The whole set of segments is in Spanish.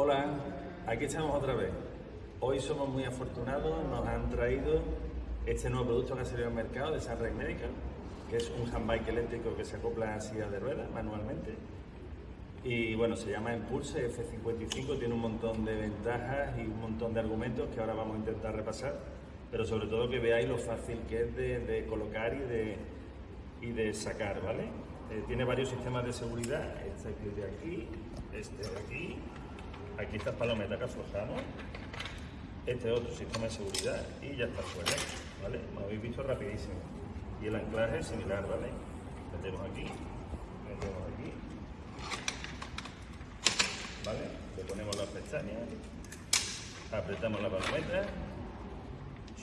Hola, aquí estamos otra vez. Hoy somos muy afortunados, nos han traído este nuevo producto que ha salido al mercado de Sunrise Medical, que es un handbike eléctrico que se acopla a silla de ruedas manualmente. Y bueno, se llama Impulse F55, tiene un montón de ventajas y un montón de argumentos que ahora vamos a intentar repasar, pero sobre todo que veáis lo fácil que es de, colocar y de, y de sacar, ¿vale? Eh, tiene varios sistemas de seguridad, este de aquí, este de aquí, aquí está palometa que aflojamos, este otro sistema de seguridad y ya está fuera, ¿vale? Lo habéis visto rapidísimo. Y el anclaje es similar, ¿vale? Metemos aquí, metemos aquí, ¿vale? Le ponemos las pestañas, apretamos la palometa,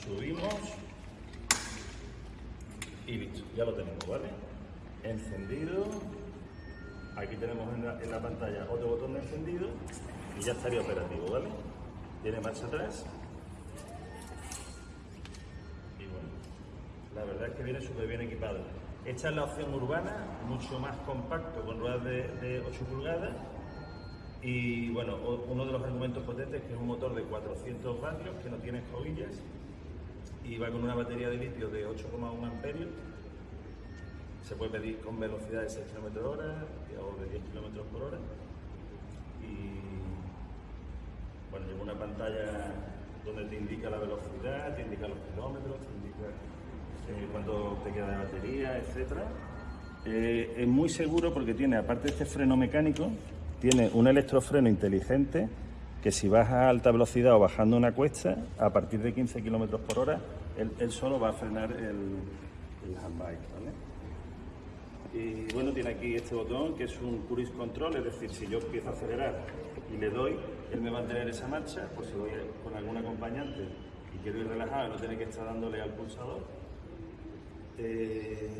subimos y listo, ya lo tenemos, ¿vale? Encendido, aquí tenemos en la, en la pantalla otro botón de encendido ya estaría operativo, ¿vale? Tiene marcha atrás y bueno, la verdad es que viene súper bien equipado. Esta es la opción urbana, mucho más compacto, con ruedas de, 8 pulgadas. Y bueno, uno de los argumentos potentes es que es un motor de 400 vatios que no tiene escobillas y va con una batería de litio de 8,1 amperios. Se puede pedir con velocidad de 6 km hora o de 10 km por hora. Y bueno, lleva una pantalla donde te indica la velocidad, te indica los kilómetros, te indica eh, cuánto te queda de batería, etc. Eh, es muy seguro porque tiene, aparte de este freno mecánico, tiene un electrofreno inteligente que si vas a alta velocidad o bajando una cuesta, a partir de 15 km por hora, él, solo va a frenar el, el handbike. Y bueno, tiene aquí este botón que es un cruise control, es decir, si yo empiezo a acelerar y le doy, él me va a tener esa marcha, por si voy con algún acompañante y quiero ir relajado, no tiene que estar dándole al pulsador. Eh,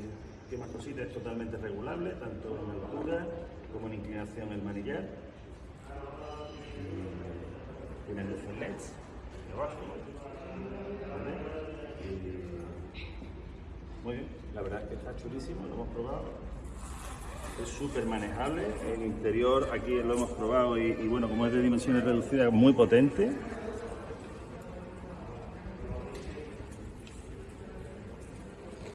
¿Qué más cositas? Es totalmente regulable, tanto en altura como en inclinación el manillar. Tiene luces LEDs debajo. muy bien, la verdad es que está chulísimo, lo hemos probado es súper manejable. El interior aquí lo hemos probado y, bueno, como es de dimensiones reducidas, muy potente.